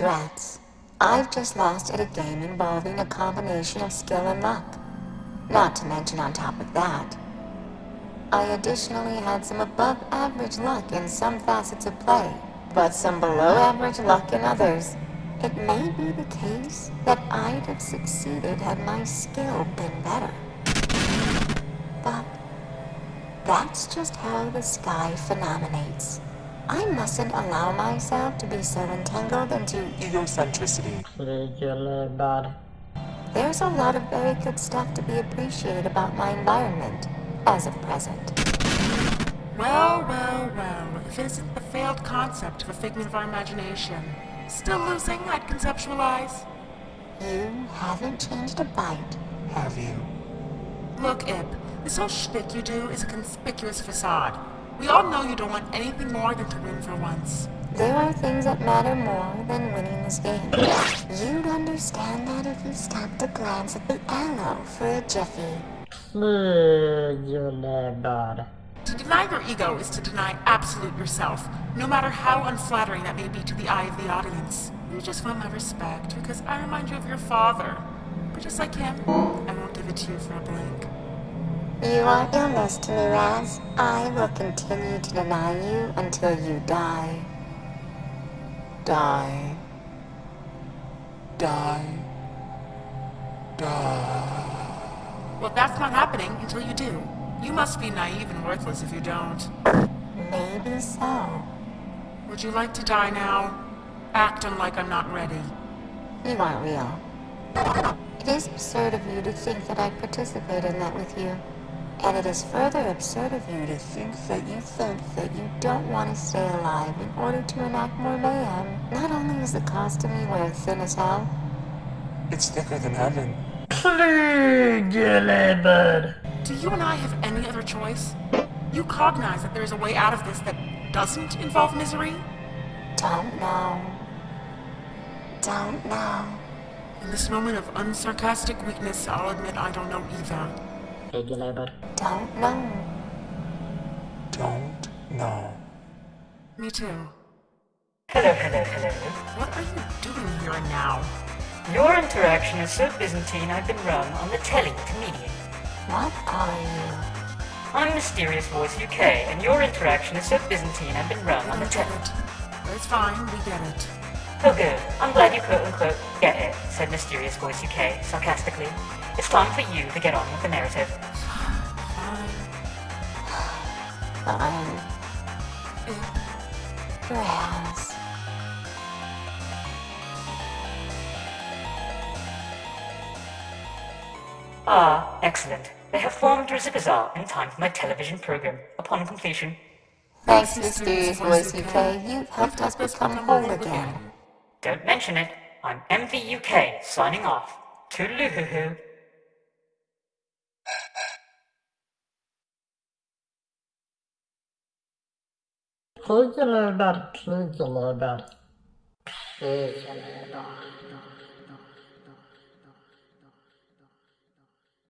Drats. I've just lost at a game involving a combination of skill and luck. Not to mention on top of that, I additionally had some above average luck in some facets of play, but some below average luck in others. It may be the case that I'd have succeeded had my skill been better. But that's just how the sky phenomenates. I mustn't allow myself to be so entangled into Egocentricity. There's a lot of very good stuff to be appreciated about my environment, as of present. Well, well, well, if it isn't the failed concept of a figment of our imagination. Still losing, I'd conceptualize. You haven't changed a bite. Have you? Look, Ip, this whole shtick you do is a conspicuous facade. We all know you don't want anything more than to win for once. There are things that matter more than winning this game. You'd understand that if you stopped to glance at the arrow for a jiffy. To deny your ego is to deny absolute yourself, no matter how unflattering that may be to the eye of the audience. You just want my respect because I remind you of your father. But just like him, I won't give it to you for a blink. You are illness to me, Raz. I will continue to deny you until you die. Die. Die. Die. Well, that's not happening until you do. You must be naive and worthless if you don't. Maybe so. Would you like to die now? Acting like I'm not ready. You aren't real. It is absurd of you to think that I'd participate in that with you. And it is further absurd of you to think that you think that you don't want to stay alive in order to enact more mayhem. Not only is the costume you wear thin as hell, It's thicker than heaven. Really bad. Do you and I have any other choice? You cognize that there is a way out of this that doesn't involve misery? don't know. Don't know. In this moment of unsarcastic weakness, I'll admit I don't know either. Really bad. Don't know. Don't know. Me too. Hello, hello, hello. What are you doing here now? Your interaction is so Byzantine I've been rung on the telly to mediate. What are you? I'm Mysterious Voice UK, and your interaction is so Byzantine I've been rung on the telly. It's fine, we get it. Oh good, I'm glad you quote unquote get it, said Mysterious Voice UK sarcastically. It's time for you to get on with the narrative. Fine. Eh, Ah, excellent. They have formed Rizipazar in time for my television program. Upon completion, Thanks, Mysterious Voice UK. You've helped us become whole again. Don't mention it. I'm MVUK signing off. Toodaloo-hoo-hoo. Really bad. Really bad. Really bad.